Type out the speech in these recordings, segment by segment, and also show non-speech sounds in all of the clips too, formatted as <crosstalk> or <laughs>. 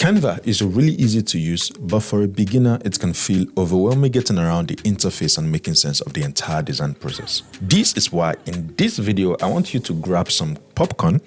Canva is really easy to use, but for a beginner, it can feel overwhelming getting around the interface and making sense of the entire design process. This is why in this video, I want you to grab some popcorn,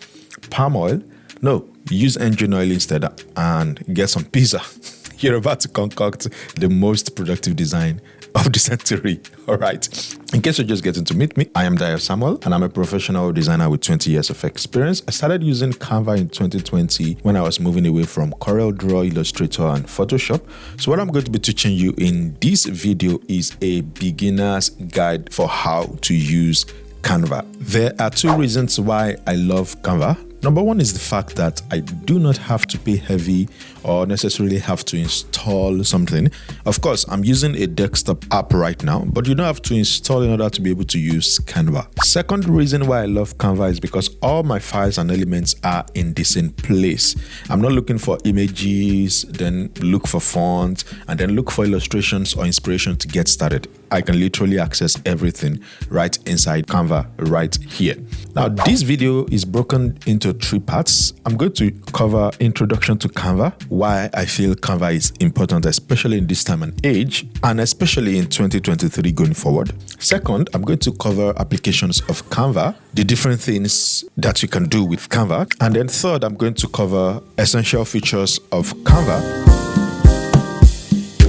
palm oil, no, use engine oil instead and get some pizza. <laughs> <laughs> You're about to concoct the most productive design of the century. <laughs> All right. In case you're just getting to meet me, I am Dayo Samuel and I'm a professional designer with 20 years of experience. I started using Canva in 2020 when I was moving away from Corel Draw, Illustrator, and Photoshop. So what I'm going to be teaching you in this video is a beginner's guide for how to use Canva. There are two reasons why I love Canva. Number one is the fact that I do not have to pay heavy or necessarily have to install something. Of course, I'm using a desktop app right now, but you don't have to install in order to be able to use Canva. Second reason why I love Canva is because all my files and elements are in the same place. I'm not looking for images, then look for fonts, and then look for illustrations or inspiration to get started. I can literally access everything right inside Canva right here. Now, this video is broken into three parts. I'm going to cover introduction to Canva, why I feel Canva is important, especially in this time and age, and especially in 2023 going forward. Second, I'm going to cover applications of Canva, the different things that you can do with Canva. And then third, I'm going to cover essential features of Canva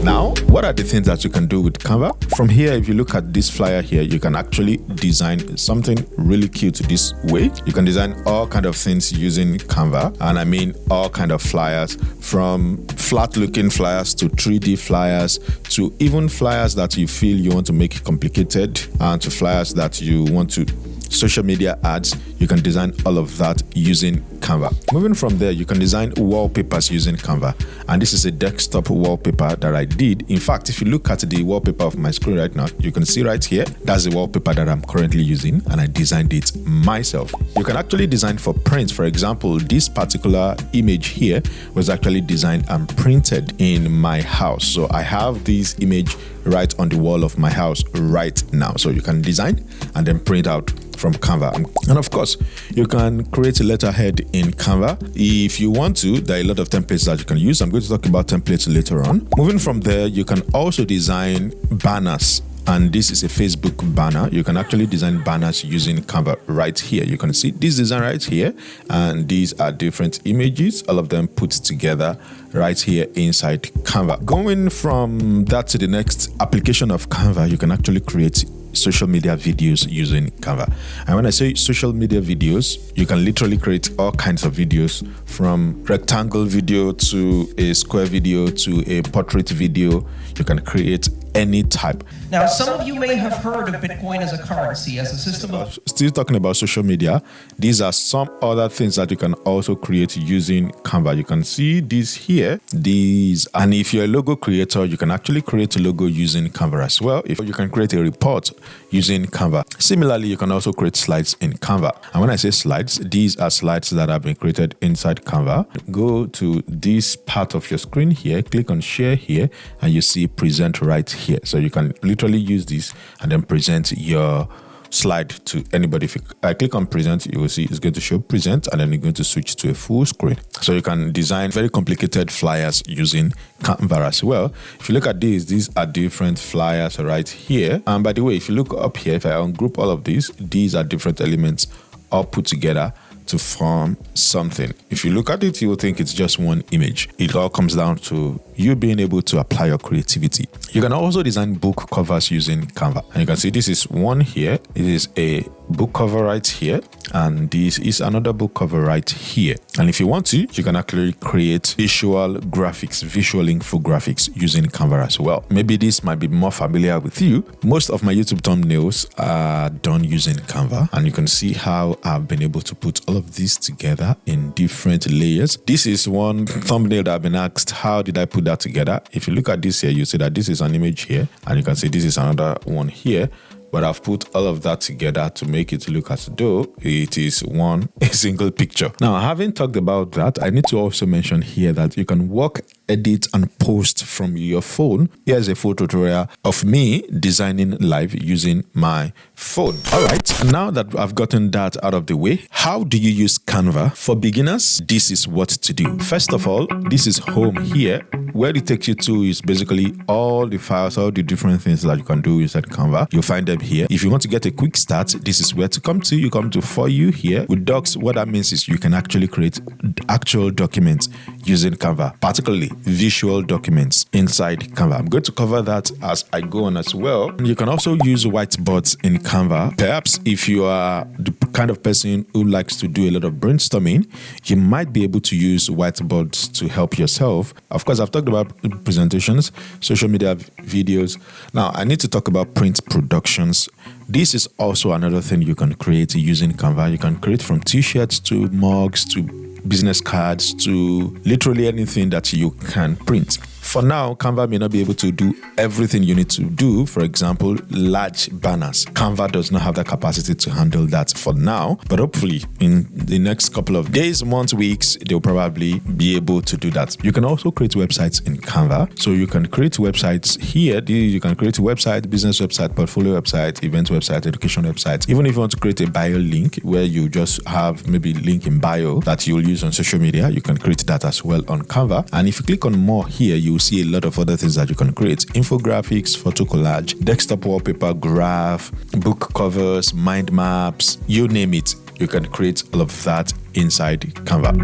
now, what are the things that you can do with Canva? From here, if you look at this flyer here, you can actually design something really cute this way. You can design all kind of things using Canva. And I mean all kind of flyers from flat looking flyers to 3D flyers to even flyers that you feel you want to make complicated and to flyers that you want to social media ads, you can design all of that using Canva. Moving from there, you can design wallpapers using Canva. And this is a desktop wallpaper that I did. In fact, if you look at the wallpaper of my screen right now, you can see right here, that's the wallpaper that I'm currently using and I designed it myself. You can actually design for prints. For example, this particular image here was actually designed and printed in my house. So I have this image right on the wall of my house right now. So you can design and then print out from Canva. And of course, you can create a letterhead in Canva. If you want to, there are a lot of templates that you can use. I'm going to talk about templates later on. Moving from there, you can also design banners and this is a Facebook banner. You can actually design banners using Canva right here. You can see this design right here, and these are different images, all of them put together right here inside Canva. Going from that to the next application of Canva, you can actually create social media videos using Canva. And when I say social media videos, you can literally create all kinds of videos from rectangle video to a square video to a portrait video. You can create any type. Now, some of you may have heard of Bitcoin as a currency, as a system of. Still talking about social media, these are some other things that you can also create using Canva. You can see these here, these, and if you're a logo creator, you can actually create a logo using Canva as well. If you can create a report using Canva. Similarly, you can also create slides in Canva. And when I say slides, these are slides that have been created inside Canva. Go to this part of your screen here, click on share here, and you see present right here. So you can literally use this and then present your slide to anybody. If I click on present, you will see it's going to show present and then you're going to switch to a full screen. So you can design very complicated flyers using Canva as well. If you look at these, these are different flyers right here. And by the way, if you look up here, if I ungroup all of these, these are different elements all put together to form something. If you look at it, you will think it's just one image. It all comes down to you being able to apply your creativity. You can also design book covers using Canva. And you can see this is one here. It is a book cover right here and this is another book cover right here and if you want to you can actually create visual graphics visual infographics using canva as well maybe this might be more familiar with you most of my youtube thumbnails are done using canva and you can see how i've been able to put all of these together in different layers this is one thumbnail that i've been asked how did i put that together if you look at this here you see that this is an image here and you can see this is another one here but I've put all of that together to make it look as though it is one <laughs> single picture. Now, having talked about that, I need to also mention here that you can work edit and post from your phone. Here's a photo tutorial of me designing live using my phone. All right, now that I've gotten that out of the way, how do you use Canva? For beginners, this is what to do. First of all, this is home here. Where it takes you to is basically all the files, all the different things that you can do inside Canva. You'll find them here. If you want to get a quick start, this is where to come to. You come to For You here. With Docs, what that means is you can actually create actual documents using Canva, particularly visual documents inside Canva. I'm going to cover that as I go on as well. You can also use whiteboards in Canva. Perhaps if you are the kind of person who likes to do a lot of brainstorming, you might be able to use whiteboards to help yourself. Of course, I've talked about presentations, social media videos. Now, I need to talk about print productions. This is also another thing you can create using Canva. You can create from t-shirts to mugs to business cards to literally anything that you can print. For now, Canva may not be able to do everything you need to do. For example, large banners. Canva does not have the capacity to handle that for now, but hopefully in the next couple of days, months, weeks, they'll probably be able to do that. You can also create websites in Canva. So you can create websites here. You can create a website, business website, portfolio website, event website, education website. Even if you want to create a bio link where you just have maybe link in bio that you'll use on social media, you can create that as well on Canva. And if you click on more here, you see a lot of other things that you can create infographics, photo collage, desktop wallpaper, graph, book covers, mind maps, you name it. You can create all of that inside Canva.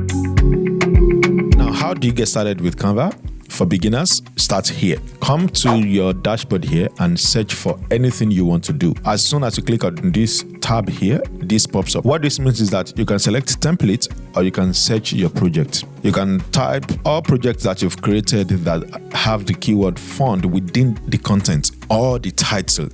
Now, how do you get started with Canva? For beginners, start here. Come to your dashboard here and search for anything you want to do. As soon as you click on this tab here, this pops up. What this means is that you can select template or you can search your project. You can type all projects that you've created that have the keyword fund within the content or the title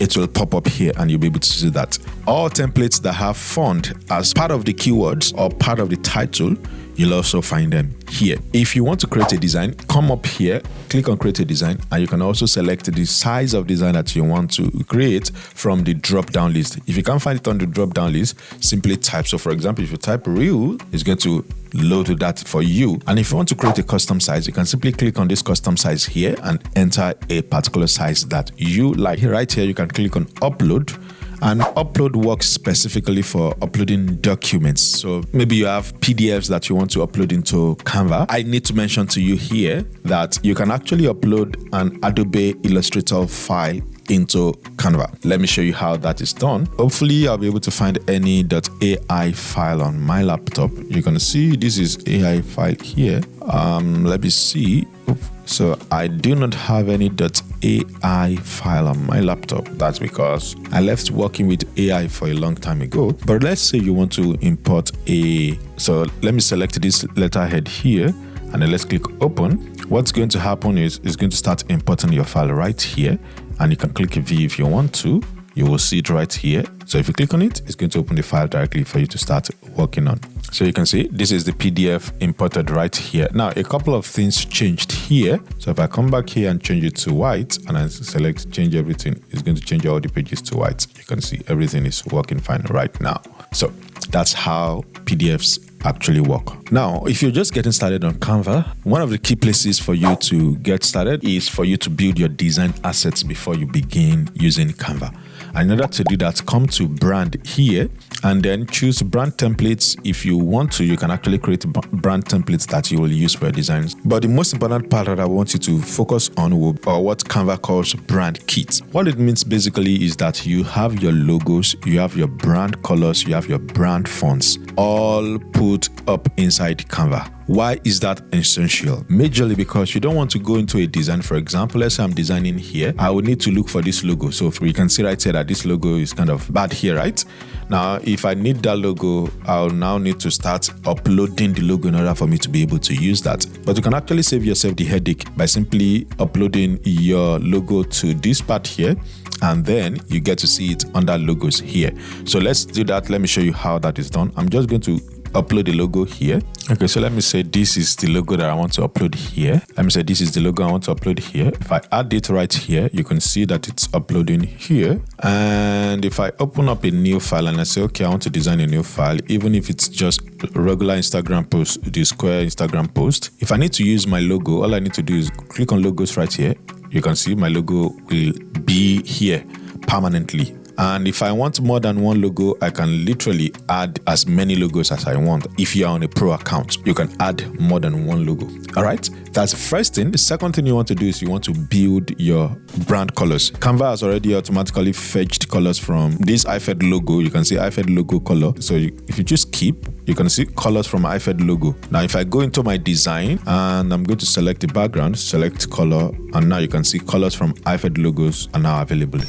it will pop up here and you'll be able to see that. All templates that have font as part of the keywords or part of the title you'll also find them here. If you want to create a design, come up here, click on create a design, and you can also select the size of design that you want to create from the drop down list. If you can't find it on the drop down list, simply type. So for example, if you type reel, it's going to load that for you. And if you want to create a custom size, you can simply click on this custom size here and enter a particular size that you like. Right here, you can click on upload and upload works specifically for uploading documents. So maybe you have PDFs that you want to upload into Canva. I need to mention to you here that you can actually upload an Adobe Illustrator file into Canva. Let me show you how that is done. Hopefully I'll be able to find any .ai file on my laptop. You're going to see this is AI file here. Um, let me see. So I do not have any .ai file on my laptop. That's because I left working with AI for a long time ago. But let's say you want to import a, so let me select this letterhead here and then let's click open. What's going to happen is it's going to start importing your file right here and you can click view if you want to. You will see it right here. So if you click on it, it's going to open the file directly for you to start working on. So you can see this is the PDF imported right here. Now, a couple of things changed here. So if I come back here and change it to white and I select change everything, it's going to change all the pages to white. You can see everything is working fine right now. So that's how PDFs actually work. Now, if you're just getting started on Canva, one of the key places for you to get started is for you to build your design assets before you begin using Canva. In order to do that, come to brand here and then choose brand templates. If you want to, you can actually create brand templates that you will use for your designs. But the most important part that I want you to focus on will, or what Canva calls brand kit. What it means basically is that you have your logos, you have your brand colors, you have your brand fonts, all put up inside Canva. Why is that essential? Majorly because you don't want to go into a design. For example, let's say I'm designing here. I would need to look for this logo. So we can see right here that this logo is kind of bad here, right? Now, if I need that logo, I'll now need to start uploading the logo in order for me to be able to use that. But you can actually save yourself the headache by simply uploading your logo to this part here and then you get to see it under logos here. So let's do that. Let me show you how that is done. I'm just going to upload the logo here. Okay, so let me say this is the logo that I want to upload here. Let me say this is the logo I want to upload here. If I add it right here, you can see that it's uploading here. And if I open up a new file and I say, okay, I want to design a new file, even if it's just regular Instagram post, the square Instagram post. If I need to use my logo, all I need to do is click on logos right here. You can see my logo will be here permanently and if I want more than one logo, I can literally add as many logos as I want. If you are on a pro account, you can add more than one logo. All right, that's the first thing. The second thing you want to do is you want to build your brand colors. Canva has already automatically fetched colors from this iFed logo. You can see iFed logo color. So you, if you just keep, you can see colors from iFed logo. Now, if I go into my design and I'm going to select the background, select color, and now you can see colors from iFed logos are now available.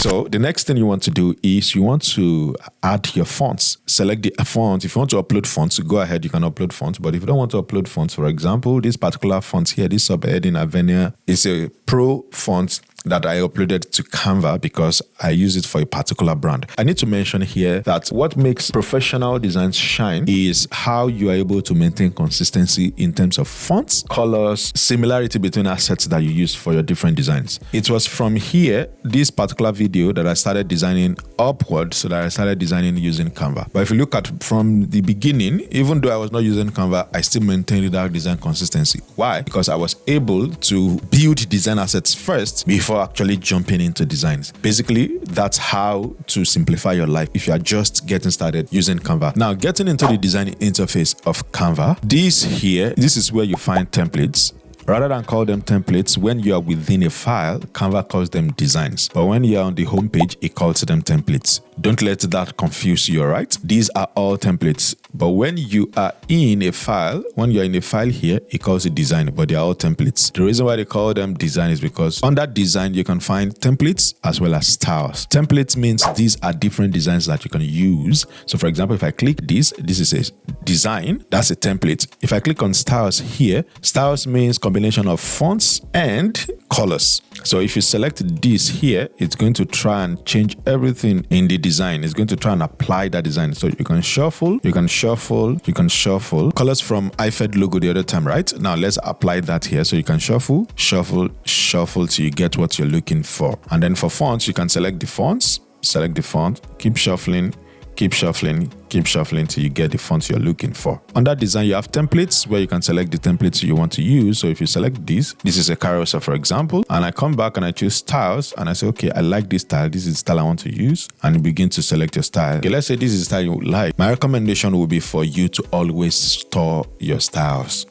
So the next thing you want to do is you want to add your fonts. Select the font. If you want to upload fonts, go ahead, you can upload fonts. But if you don't want to upload fonts, for example, this particular font here, this subheading Avenia is a pro font that I uploaded to Canva because I use it for a particular brand. I need to mention here that what makes professional designs shine is how you are able to maintain consistency in terms of fonts, colors, similarity between assets that you use for your different designs. It was from here, this particular video, that I started designing upward so that I started designing using Canva. But if you look at from the beginning, even though I was not using Canva, I still maintained that design consistency. Why? Because I was able to build design assets first before before actually jumping into designs. Basically, that's how to simplify your life if you are just getting started using Canva. Now, getting into the design interface of Canva, this here, this is where you find templates Rather than call them templates, when you are within a file, Canva calls them designs. But when you're on the homepage, it calls them templates. Don't let that confuse you, alright? These are all templates. But when you are in a file, when you're in a file here, it calls it design, but they're all templates. The reason why they call them design is because under design, you can find templates as well as styles. Templates means these are different designs that you can use. So for example, if I click this, this is a design, that's a template. If I click on styles here, styles means combination of fonts and colors. So if you select this here, it's going to try and change everything in the design. It's going to try and apply that design. So you can shuffle, you can shuffle, you can shuffle. Colors from iFed logo the other time, right? Now let's apply that here. So you can shuffle, shuffle, shuffle till you get what you're looking for. And then for fonts, you can select the fonts, select the font, keep shuffling, keep shuffling, keep shuffling till you get the font you're looking for. Under design, you have templates where you can select the templates you want to use. So if you select this, this is a carousel, for example, and I come back and I choose styles and I say, okay, I like this style. This is the style I want to use. And you begin to select your style. Okay, let's say this is the style you like. My recommendation would be for you to always store your styles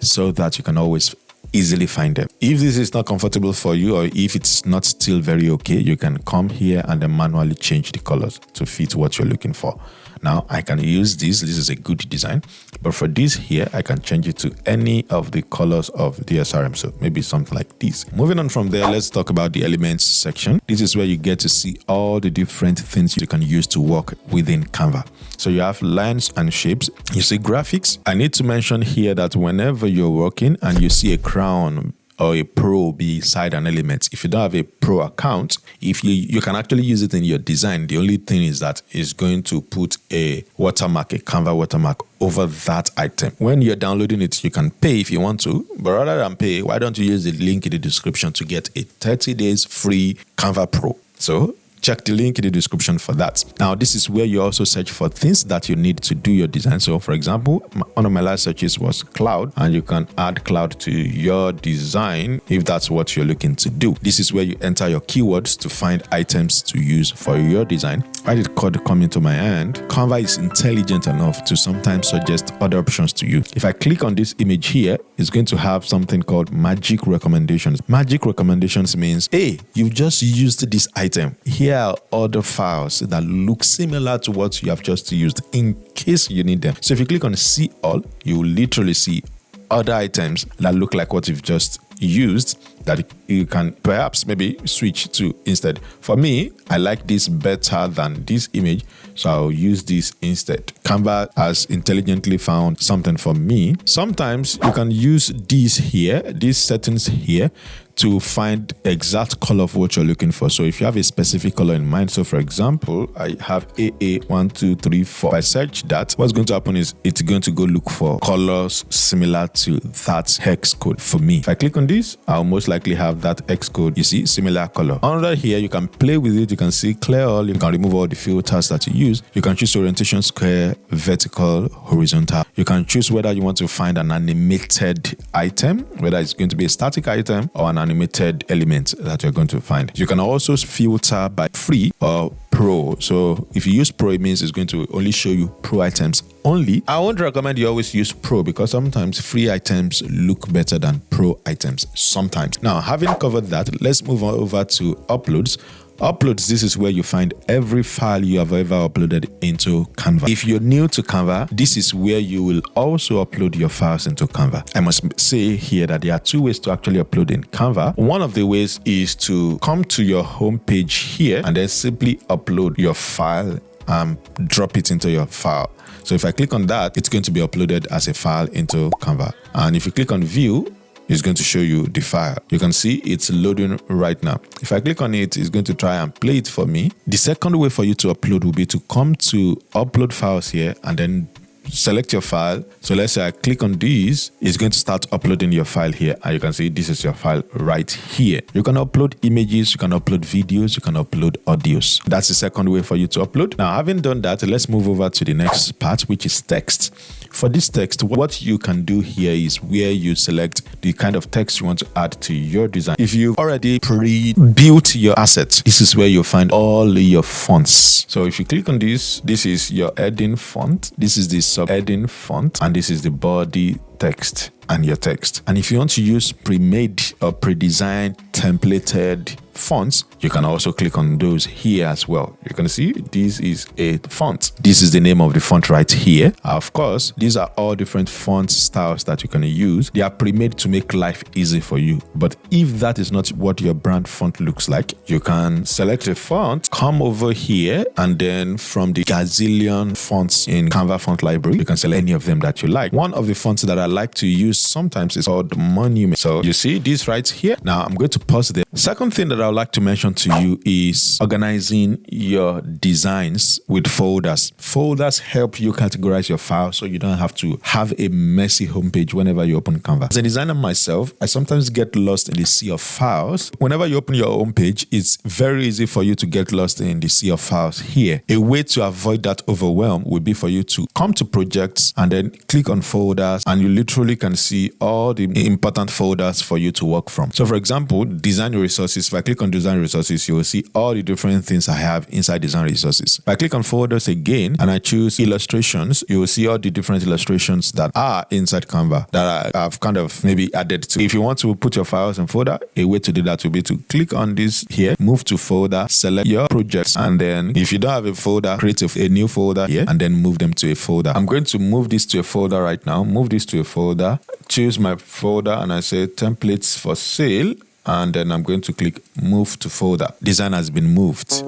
so that you can always easily find them. If this is not comfortable for you or if it's not still very okay, you can come here and then manually change the colors to fit what you're looking for. Now I can use this. This is a good design. But for this here, I can change it to any of the colors of the SRM. So maybe something like this. Moving on from there, let's talk about the elements section. This is where you get to see all the different things you can use to work within Canva. So you have lines and shapes. You see graphics. I need to mention here that whenever you're working and you see a crown or a pro beside an element. If you don't have a pro account, if you you can actually use it in your design, the only thing is that it's going to put a watermark, a Canva watermark over that item. When you're downloading it, you can pay if you want to, but rather than pay, why don't you use the link in the description to get a 30 days free Canva Pro? So check the link in the description for that. Now, this is where you also search for things that you need to do your design. So, for example, one of my last searches was cloud, and you can add cloud to your design if that's what you're looking to do. This is where you enter your keywords to find items to use for your design. Why did code come into my hand? Canva is intelligent enough to sometimes suggest other options to you. If I click on this image here, it's going to have something called magic recommendations. Magic recommendations means, hey, you've just used this item. Here are other files that look similar to what you have just used in case you need them. So if you click on see all, you will literally see other items that look like what you've just used that you can perhaps maybe switch to instead. For me, I like this better than this image, so I'll use this instead. Canva has intelligently found something for me. Sometimes you can use these here, these settings here, to find exact color of what you're looking for. So if you have a specific color in mind, so for example, I have AA1234. If I search that, what's going to happen is it's going to go look for colors similar to that hex code for me. If I click on this, I'll most likely have that hex code. You see, similar color. Under here, you can play with it. You can see clear all. You can remove all the filters that you use. You can choose orientation square, vertical, horizontal. You can choose whether you want to find an animated item, whether it's going to be a static item or an animated elements that you're going to find. You can also filter by free or pro. So if you use pro, it means it's going to only show you pro items only. I won't recommend you always use pro because sometimes free items look better than pro items sometimes. Now, having covered that, let's move on over to uploads. Uploads, this is where you find every file you have ever uploaded into Canva. If you're new to Canva, this is where you will also upload your files into Canva. I must say here that there are two ways to actually upload in Canva. One of the ways is to come to your home page here and then simply upload your file and drop it into your file. So if I click on that, it's going to be uploaded as a file into Canva. And if you click on view, it's going to show you the file. You can see it's loading right now. If I click on it, it's going to try and play it for me. The second way for you to upload will be to come to upload files here and then select your file. So let's say I click on these, it's going to start uploading your file here. And you can see this is your file right here. You can upload images, you can upload videos, you can upload audios. That's the second way for you to upload. Now, having done that, let's move over to the next part, which is text. For this text, what you can do here is where you select the kind of text you want to add to your design. If you've already pre-built your assets, this is where you'll find all your fonts. So if you click on this, this is your heading font. This is the sub-heading font, and this is the body text and your text. And if you want to use pre-made or pre-designed templated fonts, you can also click on those here as well. You can see this is a font. This is the name of the font right here. Of course, these are all different font styles that you can use. They are pre-made to make life easy for you. But if that is not what your brand font looks like, you can select a font, come over here, and then from the gazillion fonts in Canva font library, you can select any of them that you like. One of the fonts that I like to use sometimes is called Monument. So you see this right here. Now I'm going to pause there. Second thing that I would like to mention to you is organizing your designs with folders. Folders help you categorize your files so you don't have to have a messy homepage whenever you open Canva. As a designer myself, I sometimes get lost in the sea of files. Whenever you open your homepage, it's very easy for you to get lost in the sea of files here. A way to avoid that overwhelm would be for you to come to projects and then click on folders and you literally can see all the important folders for you to work from. So for example, design resources. If I click on design resources, you will see all the different things I have inside design resources. If I click on folders again and I choose illustrations, you will see all the different illustrations that are inside Canva that I've kind of maybe added to. If you want to put your files in folder, a way to do that will be to click on this here, move to folder, select your projects, and then if you don't have a folder, create a, a new folder here and then move them to a folder. I'm going to move this to a folder right now, move this to a folder, choose my folder and I say templates for sale and then I'm going to click move to folder. Design has been moved.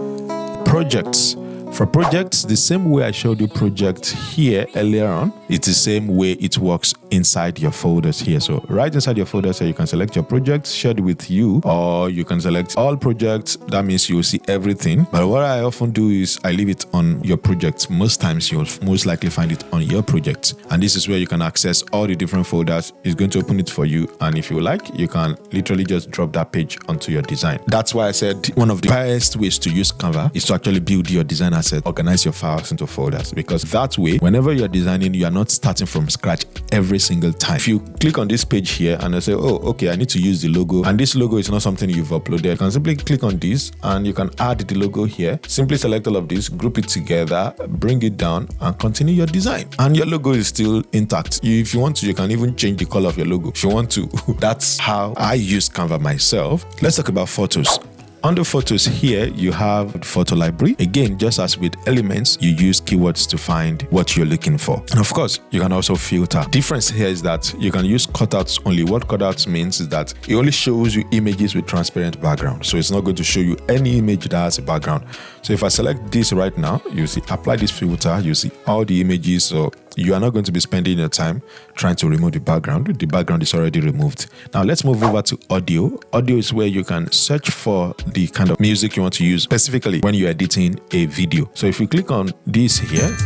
Projects. For projects, the same way I showed you project here earlier on, it's the same way it works inside your folders here. So right inside your folders here, you can select your projects shared with you, or you can select all projects. That means you will see everything. But what I often do is I leave it on your projects. Most times you'll most likely find it on your project. And this is where you can access all the different folders. It's going to open it for you. And if you like, you can literally just drop that page onto your design. That's why I said one of the best ways to use Canva is to actually build your design asset, organize your files into folders. Because that way, whenever you're designing, you are not starting from scratch every single time. If you click on this page here and I say, oh, okay, I need to use the logo, and this logo is not something you've uploaded, you can simply click on this and you can add the logo here. Simply select all of this, group it together, bring it down, and continue your design. And your logo is still intact. If you want to, you can even change the color of your logo. If you want to, <laughs> that's how I use Canva myself. Let's talk about photos. Under photos here, you have photo library. Again, just as with elements, you use keywords to find what you're looking for. And of course, you can also filter. Difference here is that you can use cutouts only. What cutouts means is that it only shows you images with transparent background. So it's not going to show you any image that has a background. So if I select this right now, you see apply this filter, you see all the images. So you are not going to be spending your time trying to remove the background. The background is already removed. Now let's move over to audio. Audio is where you can search for the kind of music you want to use specifically when you're editing a video. So if you click on this here,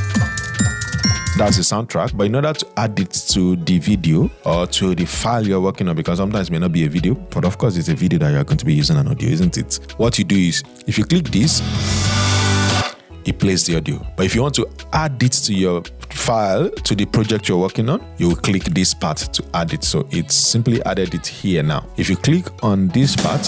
that's the soundtrack but in order to add it to the video or to the file you're working on because sometimes it may not be a video but of course it's a video that you're going to be using an audio isn't it what you do is if you click this it plays the audio. But if you want to add it to your file to the project you're working on you will click this part to add it. So it's simply added it here now. If you click on this part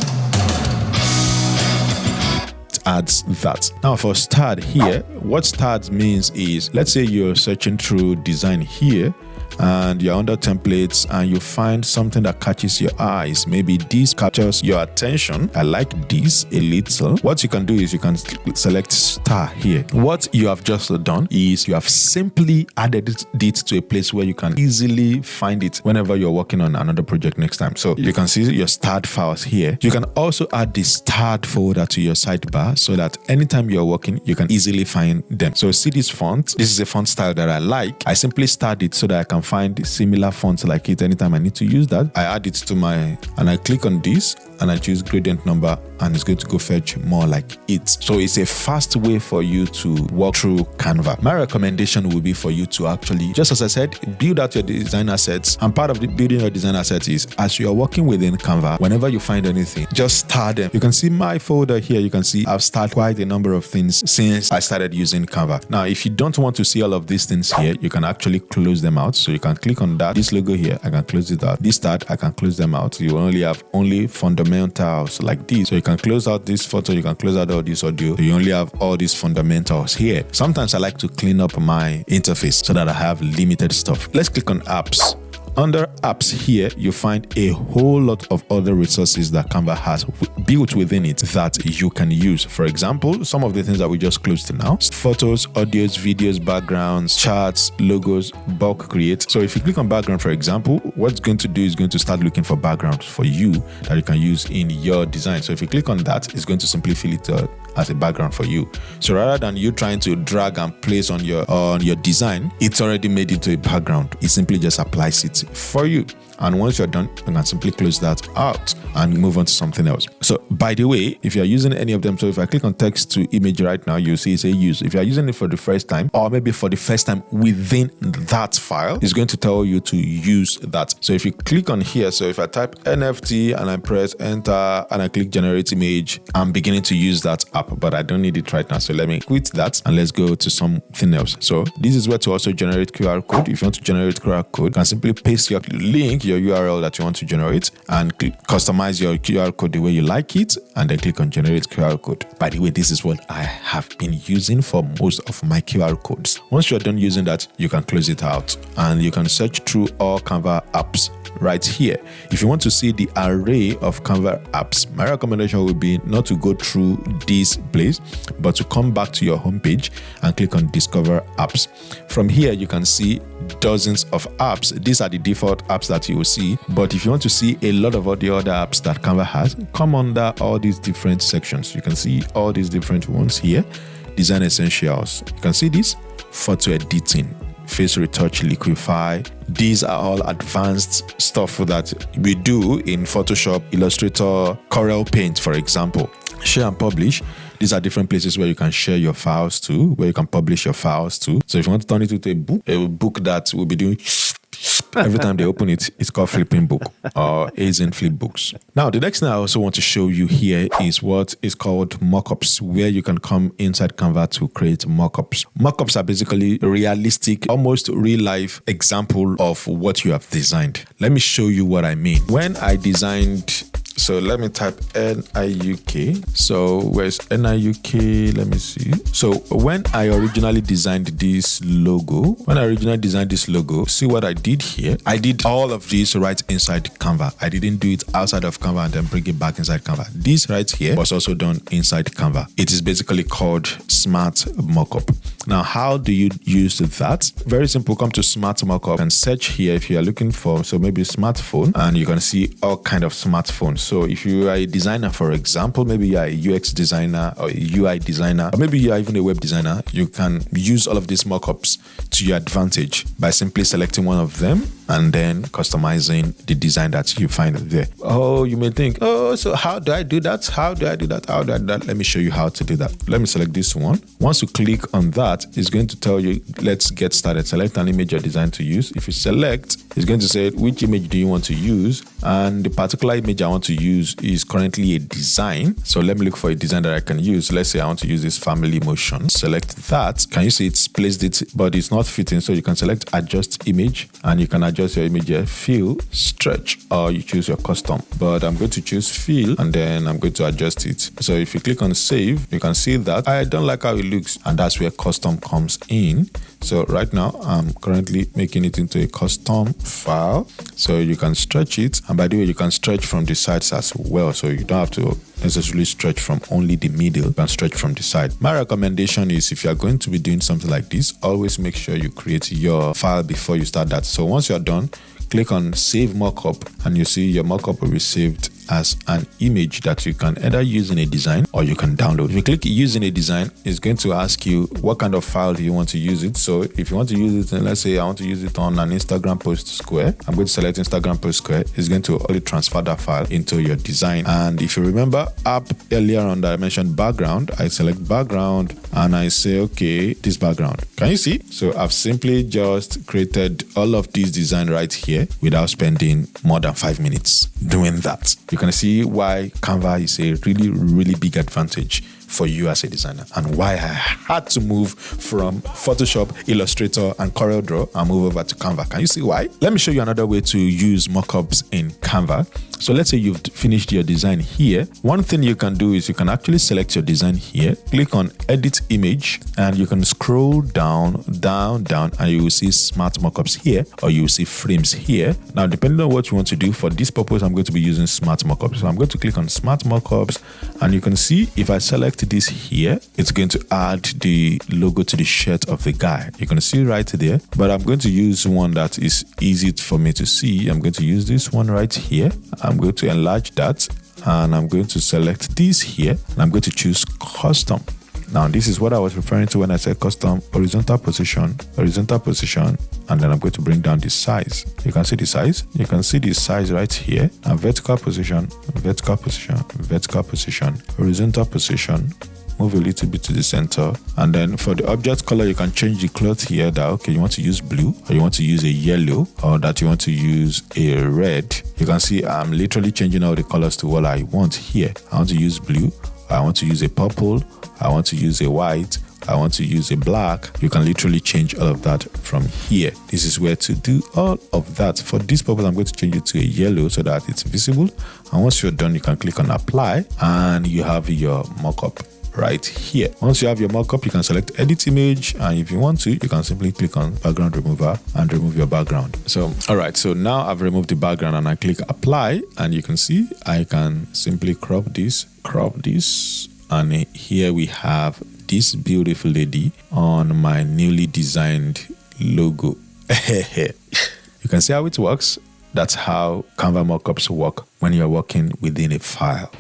it adds that. Now for start here, what start means is, let's say you're searching through design here and you're under templates and you find something that catches your eyes. Maybe this captures your attention. I like this a little. What you can do is you can select star here. What you have just done is you have simply added it to a place where you can easily find it whenever you're working on another project next time. So you can see your start files here. You can also add the start folder to your sidebar so that anytime you're working you can easily find them. So see this font? This is a font style that i like. I simply start it so that i can find similar fonts like it anytime I need to use that. I add it to my, and I click on this and I choose gradient number and it's going to go fetch more like it. So it's a fast way for you to walk through Canva. My recommendation would be for you to actually, just as I said, build out your design assets. And part of the building your design assets is as you are working within Canva, whenever you find anything, just start them. You can see my folder here. You can see I've started quite a number of things since I started using Canva. Now, if you don't want to see all of these things here, you can actually close them out. So you can click on that. This logo here, I can close it out. This start, I can close them out. You only have only fundamentals like this. So you can close out this photo, you can close out all this audio. You only have all these fundamentals here. Sometimes I like to clean up my interface so that I have limited stuff. Let's click on apps. Under apps here, you find a whole lot of other resources that Canva has built within it that you can use. For example, some of the things that we just closed to now, photos, audios, videos, backgrounds, charts, logos, bulk create. So if you click on background, for example, what's going to do is going to start looking for backgrounds for you that you can use in your design. So if you click on that, it's going to simply fill it as a background for you. So rather than you trying to drag and place on your on your design, it's already made into a background. It simply just applies it for you. And once you're done, you can simply close that out and move on to something else. So by the way, if you're using any of them, so if I click on text to image right now, you'll see it say use. If you're using it for the first time, or maybe for the first time within that file, it's going to tell you to use that. So if you click on here, so if I type NFT and I press enter and I click generate image, I'm beginning to use that app, but I don't need it right now. So let me quit that and let's go to something else. So this is where to also generate QR code. If you want to generate QR code, you can simply paste your link, your URL that you want to generate and customize your QR code the way you like it and then click on generate QR code. By the way, this is what I have been using for most of my QR codes. Once you're done using that, you can close it out and you can search through all Canva apps right here. If you want to see the array of Canva apps, my recommendation would be not to go through this place, but to come back to your homepage and click on discover apps. From here, you can see dozens of apps. These are the default apps that you will see. But if you want to see a lot of all the other apps that Canva has, come under all these different sections. You can see all these different ones here. Design Essentials. You can see this photo editing, face retouch, liquify. These are all advanced stuff that we do in Photoshop, Illustrator, Corel Paint, for example. Share and publish these are different places where you can share your files to, where you can publish your files to. So if you want to turn it into a book, a book that will be doing every time they open it, it's called Flipping Book or Heyzine Flip Books. Now, the next thing I also want to show you here is what is called mockups, where you can come inside Canva to create mockups. Mockups are basically realistic, almost real life example of what you have designed. Let me show you what I mean. When I designed so let me type NIUK. So where's NIUK? Let me see. So when I originally designed this logo, when I originally designed this logo, see what I did here? I did all of this right inside Canva. I didn't do it outside of Canva and then bring it back inside Canva. This right here was also done inside Canva. It is basically called Smart Mockup. Now, how do you use that? Very simple. Come to Smart Mockup and search here if you are looking for, so maybe smartphone, and you can see all kind of smartphones So if you are a designer, for example, maybe you are a UX designer or a UI designer, or maybe you are even a web designer, you can use all of these mockups to your advantage by simply selecting one of them and then customizing the design that you find there. Oh, you may think, oh, so how do I do that? How do I do that? How do I do that? Let me show you how to do that. Let me select this one. Once you click on that, it's going to tell you, let's get started. Select an image or design to use. If you select, it's going to say which image do you want to use and the particular image I want to use is currently a design. So let me look for a design that I can use. Let's say I want to use this family motion. Select that. Can you see it's placed it, but it's not fitting. So you can select adjust image and you can adjust your image here, fill, stretch, or you choose your custom. But I'm going to choose fill and then I'm going to adjust it. So if you click on save, you can see that I don't like how it looks and that's where custom comes in. So right now I'm currently making it into a custom file. So you can stretch it. And by the way, you can stretch from the sides as well. So you don't have to necessarily stretch from only the middle, can stretch from the side. My recommendation is if you're going to be doing something like this, always make sure you create your file before you start that. So once you're done, click on save mockup and you see your mockup will be saved as an image that you can either use in a design or you can download. If you click use in a design, it's going to ask you what kind of file do you want to use it. So if you want to use it, and let's say I want to use it on an Instagram post square, I'm going to select Instagram post square. It's going to only transfer that file into your design. And if you remember up earlier on that I mentioned background, I select background and I say, okay, this background. Can you see? So I've simply just created all of this design right here without spending more than five minutes doing that you can see why Canva is a really, really big advantage for you as a designer and why I had to move from Photoshop, Illustrator, and CorelDRAW and move over to Canva. Can you see why? Let me show you another way to use mockups in Canva. So let's say you've finished your design here. One thing you can do is you can actually select your design here, click on edit image, and you can scroll down, down, down, and you will see smart mockups here, or you will see frames here. Now, depending on what you want to do, for this purpose, I'm going to be using smart mockups. So I'm going to click on smart mockups, and you can see if I select this here, it's going to add the logo to the shirt of the guy. You can see right there, but I'm going to use one that is easy for me to see. I'm going to use this one right here. I'm going to enlarge that and I'm going to select this here and I'm going to choose custom. Now this is what I was referring to when I said custom horizontal position, horizontal position, and then I'm going to bring down the size. You can see the size. You can see the size right here. Now vertical position, vertical position, vertical position, horizontal position, move a little bit to the center and then for the object color you can change the cloth here that okay you want to use blue or you want to use a yellow or that you want to use a red you can see i'm literally changing all the colors to what i want here i want to use blue i want to use a purple i want to use a white I want to use a black, you can literally change all of that from here. This is where to do all of that. For this purpose, I'm going to change it to a yellow so that it's visible. And once you're done, you can click on apply and you have your mockup right here. Once you have your mockup, you can select edit image. And if you want to, you can simply click on background remover and remove your background. So, all right. So now I've removed the background and I click apply and you can see I can simply crop this, crop this. And here we have this beautiful lady on my newly designed logo. <laughs> you can see how it works. That's how Canva mockups work when you're working within a file.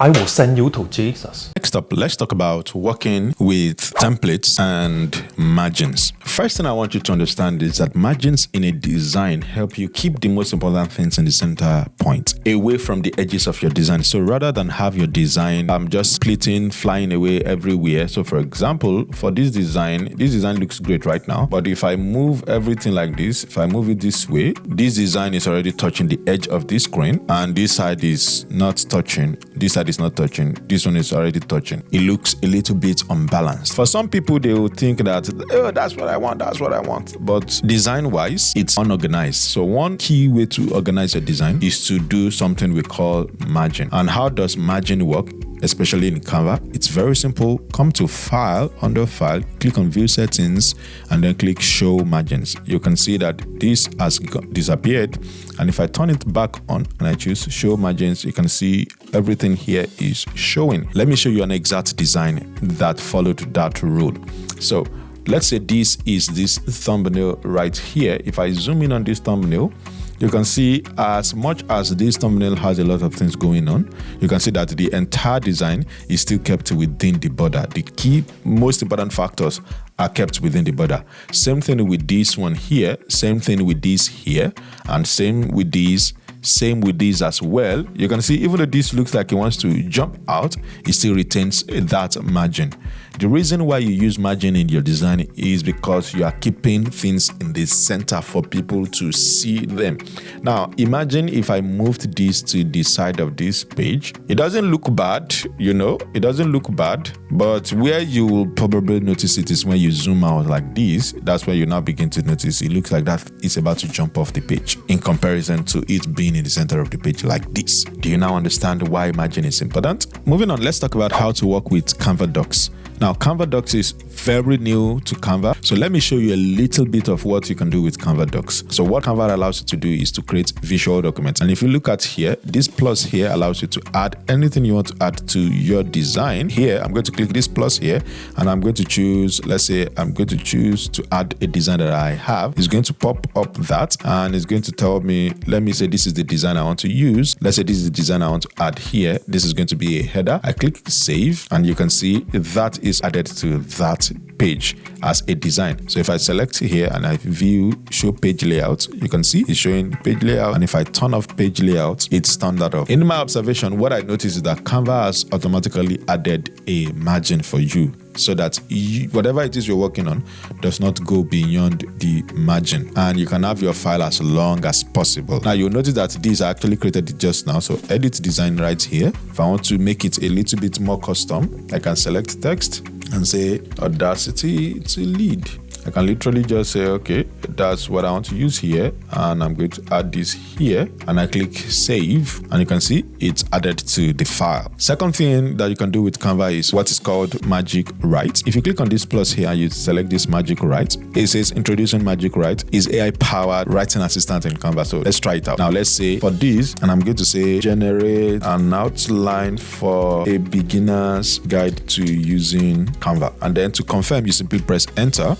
I will send you to Jesus. Next up, let's talk about working with templates and margins. First thing I want you to understand is that margins in a design help you keep the most important things in the center point, away from the edges of your design. So rather than have your design I'm um, just splitting, flying away everywhere. So for example, for this design, this design looks great right now. But if I move everything like this, if I move it this way, this design is already touching the edge of this screen and this side is not touching. This side is not touching. This one is already touching. It looks a little bit unbalanced. For some people, they will think that, oh, that's what I want, that's what I want. But design wise, it's unorganized. So, one key way to organize your design is to do something we call margin. And how does margin work? Especially in Canva. It's very simple. Come to File, under File, click on View Settings, and then click Show Margins. You can see that this has disappeared. And if I turn it back on and I choose Show Margins, you can see everything here is showing. Let me show you an exact design that followed that rule. So let's say this is this thumbnail right here. If I zoom in on this thumbnail, you can see as much as this thumbnail has a lot of things going on, you can see that the entire design is still kept within the border. The key, most important factors are kept within the border. Same thing with this one here, same thing with this here, and same with these same with this as well. You can see even though this looks like it wants to jump out, it still retains that margin. The reason why you use margin in your design is because you are keeping things in the center for people to see them. Now, imagine if I moved this to the side of this page. It doesn't look bad, you know, it doesn't look bad, but where you will probably notice it is when you zoom out like this. That's where you now begin to notice it looks like that is about to jump off the page in comparison to it being in the center of the page like this. Do you now understand why margin is important? Moving on, let's talk about how to work with Canva docs. Now, Canva Docs is very new to Canva. So let me show you a little bit of what you can do with Canva Docs. So what Canva allows you to do is to create visual documents. And if you look at here, this plus here allows you to add anything you want to add to your design. Here, I'm going to click this plus here and I'm going to choose, let's say I'm going to choose to add a design that I have. It's going to pop up that and it's going to tell me, let me say this is the design I want to use. Let's say this is the design I want to add here. This is going to be a header. I click save and you can see that is added to that page as a design. So if I select here and I view show page layout, you can see it's showing page layout. And if I turn off page layout, it's turned that off. In my observation, what I noticed is that Canva has automatically added a margin for you so that you, whatever it is you're working on does not go beyond the margin and you can have your file as long as possible. Now you'll notice that these are actually created just now. So edit design right here. If I want to make it a little bit more custom, I can select text and say Audacity to lead. I can literally just say, okay, that's what I want to use here. And I'm going to add this here and I click save and you can see it's added to the file. Second thing that you can do with Canva is what is called Magic Write. If you click on this plus here you select this Magic Write, it says introducing Magic Write is AI powered writing assistant in Canva. So let's try it out. Now let's say for this, and I'm going to say generate an outline for a beginner's guide to using Canva. And then to confirm, you simply press enter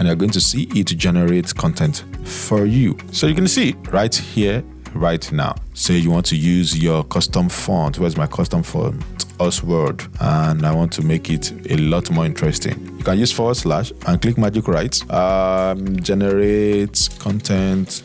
and you're going to see it generate content for you. So you can see right here, right now. Say you want to use your custom font. Where's my custom font? Oswald, and I want to make it a lot more interesting. You can use forward slash and click Magic Write. Um, generate content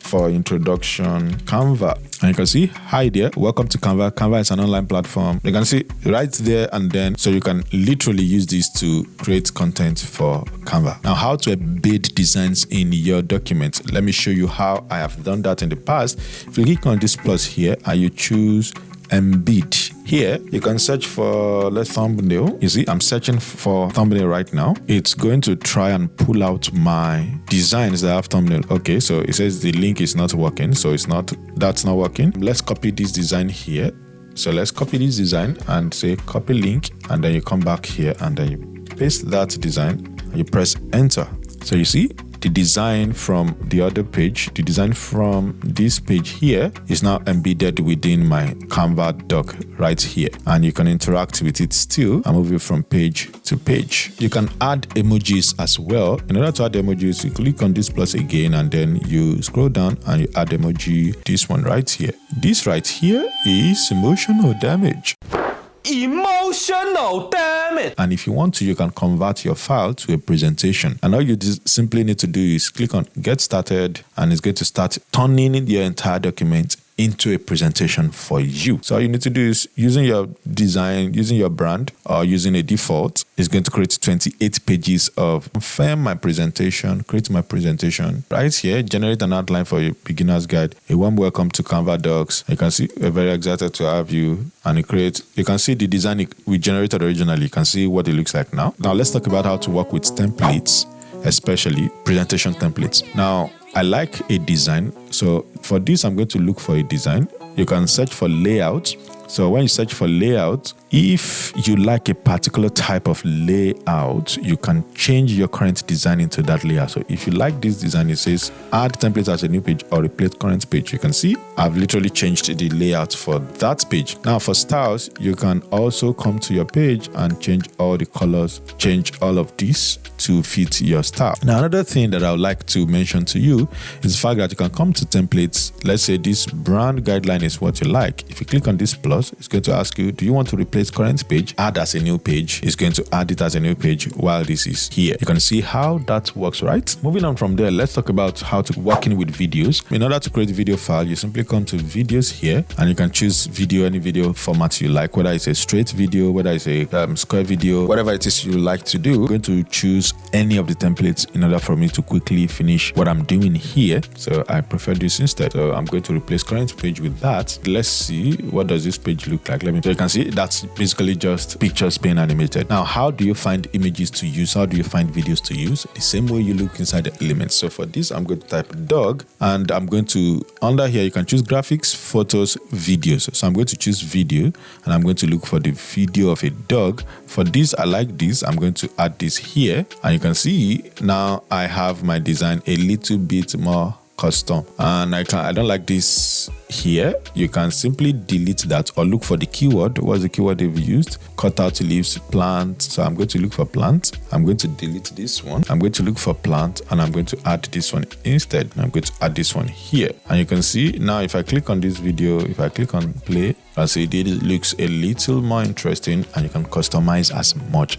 for introduction Canva. And you can see, hi there, welcome to Canva. Canva is an online platform. You can see right there and then, so you can literally use this to create content for Canva. Now, how to embed designs in your document. Let me show you how I have done that in the past. If you click on this plus here and you choose embed. Here, you can search for let's thumbnail. You see, I'm searching for thumbnail right now. It's going to try and pull out my designs that have thumbnail. Okay, so it says the link is not working. So it's not, that's not working. Let's copy this design here. So let's copy this design and say copy link. And then you come back here and then you paste that design and you press enter. So you see, the design from the other page, the design from this page here is now embedded within my Canva doc right here. And you can interact with it still and move it from page to page. You can add emojis as well. In order to add emojis, you click on this plus again and then you scroll down and you add emoji, this one right here. This right here is emotional damage. Emotional damage. And if you want to, you can convert your file to a presentation. And all you simply need to do is click on get started and it's going to start turning your entire document into a presentation for you. So all you need to do is using your design, using your brand, or using a default, is going to create 28 pages of confirm my presentation, create my presentation. Right here, generate an outline for your beginner's guide. A warm welcome to Canva Docs. You can see we're very excited to have you and it creates, you can see the design we generated originally. You can see what it looks like now. Now let's talk about how to work with templates, especially presentation templates. Now, I like a design. So for this, I'm going to look for a design. You can search for layout So when you search for layout, if you like a particular type of layout, you can change your current design into that layout. So if you like this design, it says add template as a new page or replace current page. You can see I've literally changed the layout for that page. Now for styles, you can also come to your page and change all the colors, change all of this to fit your style. Now another thing that I would like to mention to you is the fact that you can come to templates. Let's say this brand guideline is what you like. If you click on this plus, it's going to ask you, do you want to replace current page? Add as a new page. It's going to add it as a new page while this is here. You can see how that works, right? Moving on from there, let's talk about how to working with videos. In order to create a video file, you simply come to videos here and you can choose video, any video format you like, whether it's a straight video, whether it's a um, square video, whatever it is you like to do. I'm going to choose any of the templates in order for me to quickly finish what I'm doing here. So I prefer this instead. So I'm going to replace current page with that. Let's see what does this page look like. Let me so you can see that's basically just pictures being animated. Now, how do you find images to use? How do you find videos to use? The same way you look inside the elements. So for this, I'm going to type dog and I'm going to under here you can choose graphics, photos, videos. So I'm going to choose video and I'm going to look for the video of a dog. For this, I like this. I'm going to add this here and you can see now I have my design a little bit more custom. And I can I don't like this here. You can simply delete that or look for the keyword. What's the keyword they've used? Cut out leaves plant. So I'm going to look for plant. I'm going to delete this one. I'm going to look for plant and I'm going to add this one instead. I'm going to add this one here. And you can see now if I click on this video if I click on play I see it looks a little more interesting and you can customize as much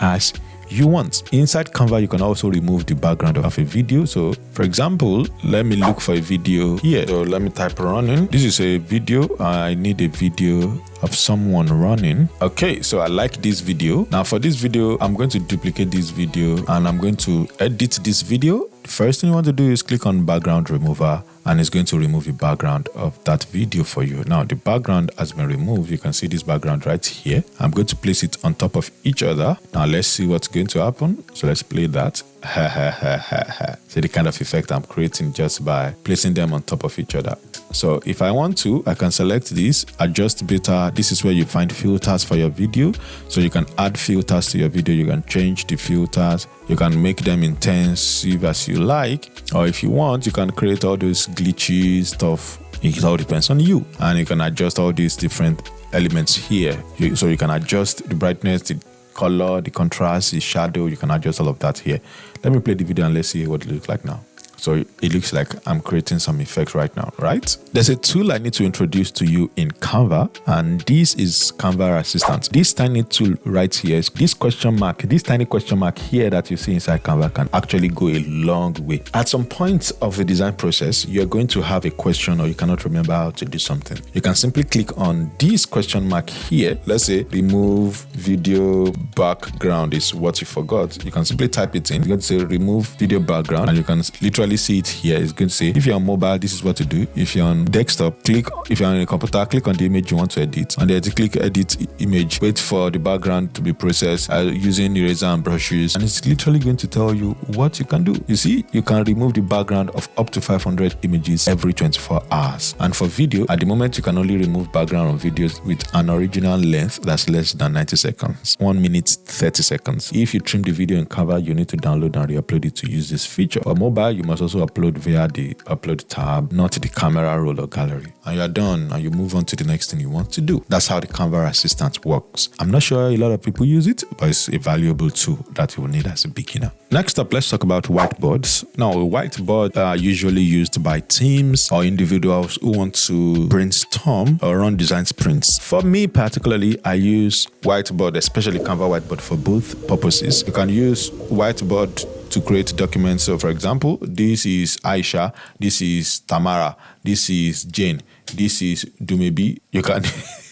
as you want. Inside Canva, you can also remove the background of a video. So for example, let me look for a video here. So let me type running. This is a video. I need a video of someone running. Okay, so I like this video. Now for this video, I'm going to duplicate this video and I'm going to edit this video. First thing you want to do is click on background remover and it's going to remove the background of that video for you. Now the background has been removed. You can see this background right here. I'm going to place it on top of each other. Now let's see what's going to happen. So let's play that. <laughs> See the kind of effect I'm creating just by placing them on top of each other. So if I want to, I can select this, adjust beta. This is where you find filters for your video. So you can add filters to your video. You can change the filters. You can make them intensive as you like. Or if you want, you can create all those glitchy stuff. It all depends on you. And you can adjust all these different elements here. So you can adjust the brightness, the color, the contrast, the shadow. You can adjust all of that here. Let me play the video and let's see what it looks like now. So it looks like I'm creating some effects right now, right? There's a tool I need to introduce to you in Canva, and this is Canva Assistant. This tiny tool right here, this question mark, this tiny question mark here that you see inside Canva can actually go a long way. At some point of the design process, you're going to have a question or you cannot remember how to do something. You can simply click on this question mark here. Let's say remove video background is what you forgot. You can simply type it in. Going to say remove video background and you can literally see it here. It's going to say if you're on mobile, this is what to do. If you're on desktop, click. If you're on a computer, click on the image you want to edit. And then click edit image. Wait for the background to be processed uh, using eraser and brushes. And it's literally going to tell you what you can do. You see, you can remove the background of up to 500 images every 24 hours. And for video, at the moment, you can only remove background on videos with an original length that's less than 90 seconds. 1 minute 30 seconds. If you trim the video in Canva, you need to download and re-upload it to use this feature. For mobile, you must must also upload via the upload tab, not the camera roll or gallery. And you're done and you move on to the next thing you want to do. That's how the Canva Assistant works. I'm not sure a lot of people use it, but it's a valuable tool that you will need as a beginner. Next up, let's talk about whiteboards. Now, whiteboards are usually used by teams or individuals who want to brainstorm or run design sprints. For me particularly, I use whiteboard, especially Canva whiteboard for both purposes. You can use whiteboard to create documents. So, for example, this is Aisha, this is Tamara, this is Jane, this is Dumebi. You can. <laughs>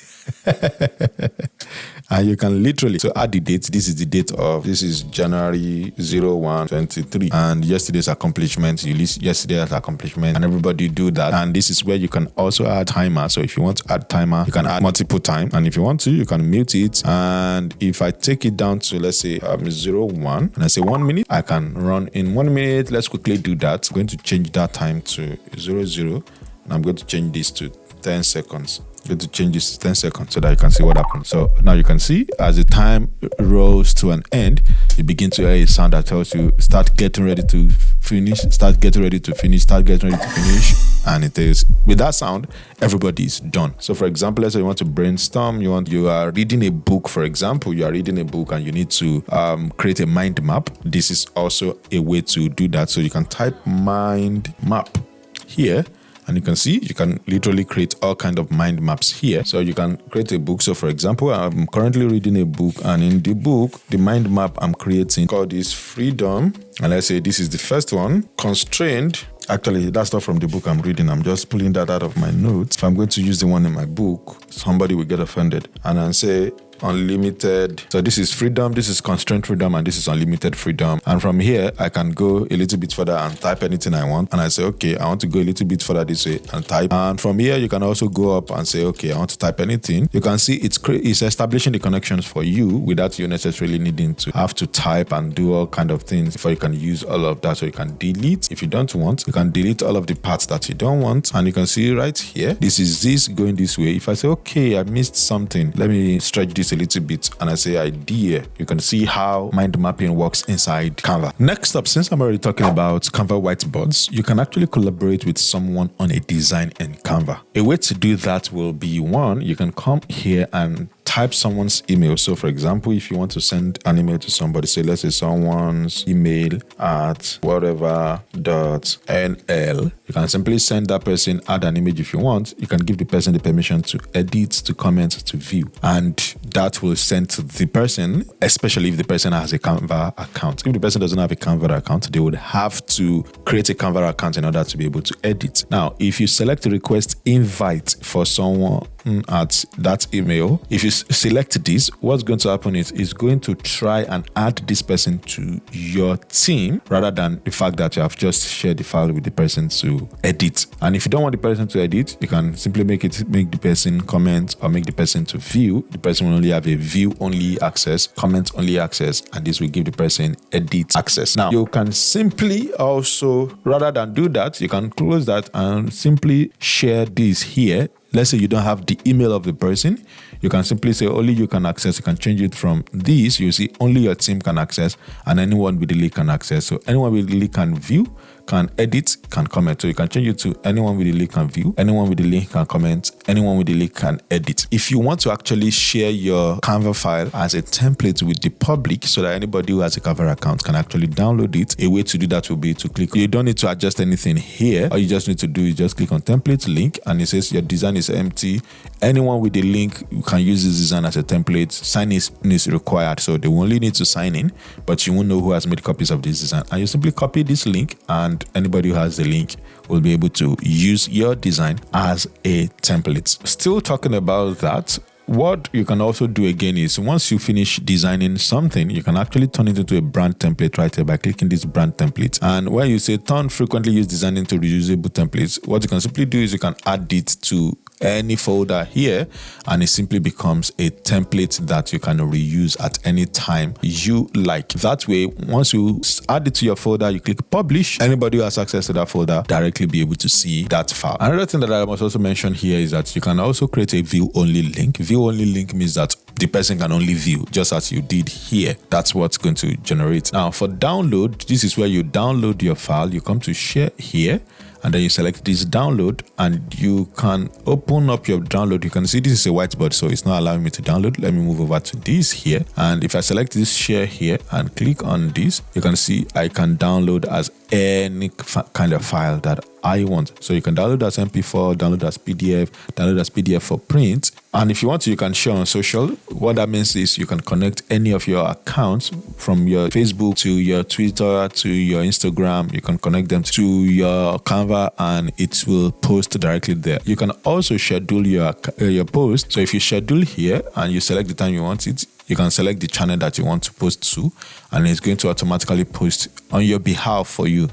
and <laughs> you can literally so add the date. This is the date of this is january 01 23 and yesterday's accomplishment you list yesterday's accomplishment and everybody do that. And this is where you can also add timer. So if you want to add timer you can add multiple time. And if you want to you can mute it. And if i take it down to let's say um 01 and i say one minute i can run in one minute. Let's quickly do that. I'm going to change that time to 00 and i'm going to change this to 10 seconds going to change this 10 seconds so that you can see what happens. So now you can see as the time rolls to an end, you begin to hear a sound that tells you start getting ready to finish, start getting ready to finish, start getting ready to finish. And it is with that sound, everybody's done. So for example, let's say you want to brainstorm, you want you are reading a book, for example, you are reading a book and you need to um, create a mind map. This is also a way to do that. So you can type mind map here and you can see you can literally create all kind of mind maps here. So you can create a book. So for example i'm currently reading a book and in the book the mind map i'm creating called is freedom. And let's say this is the first one constrained. Actually, that's not from the book I'm reading. I'm just pulling that out of my notes. If I'm going to use the one in my book, somebody will get offended. And i say unlimited. So this is freedom, this is constraint freedom, and this is unlimited freedom. And from here, I can go a little bit further and type anything I want. And I say, okay, I want to go a little bit further this way and type. And from here, you can also go up and say, okay, I want to type anything. You can see it's it's establishing the connections for you without you necessarily needing to have to type and do all kind of things before you can use all of that. So you can delete if you don't want. You can delete all of the parts that you don't want. And you can see right here, this is this going this way. If I say, okay, I missed something, let me stretch this a little bit and I say idea, you can see how mind mapping works inside Canva. Next up, since I'm already talking about Canva whiteboards, you can actually collaborate with someone on a design in Canva. A way to do that will be one, you can come here and type someone's email. So, for example, if you want to send an email to somebody, say, let's say someone's email at whatever dot nl, you can simply send that person, add an image if you want. You can give the person the permission to edit, to comment, to view, and that will send to the person, especially if the person has a Canva account. If the person doesn't have a Canva account, they would have to create a Canva account in order to be able to edit. Now, if you select request invite for someone at that email, if you select this, what's going to happen is it's going to try and add this person to your team rather than the fact that you have just shared the file with the person to edit. And if you don't want the person to edit, you can simply make it make the person comment or make the person to view. The person will only have a view only access, comment only access, and this will give the person edit access. Now you can simply also rather than do that, you can close that and simply share this here let's say you don't have the email of the person you can simply say only you can access you can change it from this. You see only your team can access and anyone with the link can access. So anyone with the link can view can edit, can comment. So you can change it to anyone with the link can view, anyone with the link can comment, anyone with the link can edit. If you want to actually share your Canva file as a template with the public so that anybody who has a Canva account can actually download it, a way to do that will be to click. You don't need to adjust anything here. All you just need to do is just click on template link and it says your design is empty. Anyone with the link can use this design as a template. Sign is, is required. So they only need to sign in, but you won't know who has made copies of this design. And you simply copy this link and and anybody who has the link will be able to use your design as a template. Still talking about that, what you can also do again is once you finish designing something, you can actually turn it into a brand template right here by clicking this brand template. And when you say turn frequently used designing into reusable templates, what you can simply do is you can add it to any folder here and it simply becomes a template that you can reuse at any time you like. That way once you add it to your folder you click publish anybody who has access to that folder directly be able to see that file. Another thing that i must also mention here is that you can also create a view only link. View only link means that the person can only view just as you did here. That's what's going to generate. Now for download this is where you download your file. You come to share here and then you select this download and you can open up your download. You can see this is a whiteboard so it's not allowing me to download. Let me move over to this here. And if i select this share here and click on this you can see i can download as any kind of file that I want. So you can download as MP4, download as PDF, download as PDF for print. And if you want to, you can share on social. What that means is you can connect any of your accounts from your Facebook to your Twitter to your Instagram. You can connect them to your Canva and it will post directly there. You can also schedule your, uh, your post. So if you schedule here and you select the time you want it, you can select the channel that you want to post to and it's going to automatically post on your behalf for you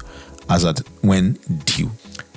as at when due.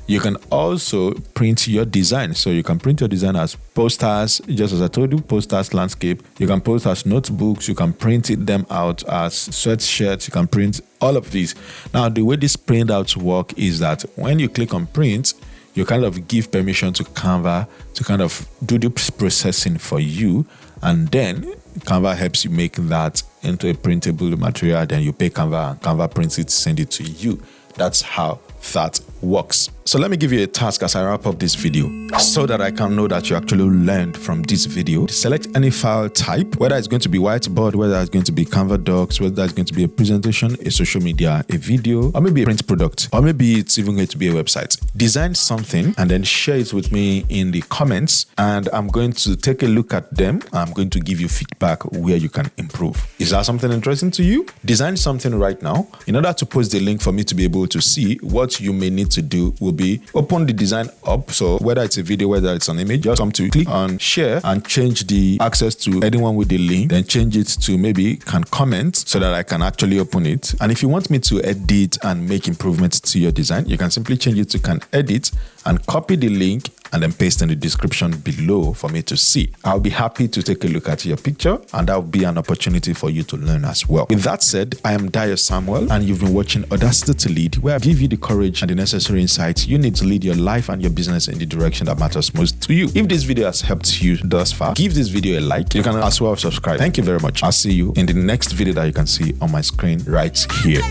You can also print your design. So you can print your design as posters, just as I told you, posters, landscape. You can post as notebooks. You can print it them out as sweatshirts. You can print all of these. Now, the way these printouts work is that when you click on print, you kind of give permission to Canva to kind of do the processing for you. And then Canva helps you make that into a printable material. Then you pay Canva and Canva prints it, send it to you. That's how that works. So let me give you a task as I wrap up this video so that I can know that you actually learned from this video. Select any file type, whether it's going to be whiteboard, whether it's going to be Canva docs, whether it's going to be a presentation, a social media, a video, or maybe a print product, or maybe it's even going to be a website. Design something and then share it with me in the comments and I'm going to take a look at them. I'm going to give you feedback where you can improve. Is that something interesting to you? Design something right now. In order to post the link for me to be able to see what you may need to do will be open the design up. So whether it's a video, whether it's an image, just come to click on share and change the access to anyone with the link, then change it to maybe can comment so that I can actually open it. And if you want me to edit and make improvements to your design, you can simply change it to can edit and copy the link and then paste in the description below for me to see. I'll be happy to take a look at your picture and that will be an opportunity for you to learn as well. With that said, I am Dio Samuel and you've been watching Audacity to Lead where I give you the courage and the necessary insights you need to lead your life and your business in the direction that matters most to you. If this video has helped you thus far, give this video a like. You can as well subscribe. Thank you very much. I'll see you in the next video that you can see on my screen right here.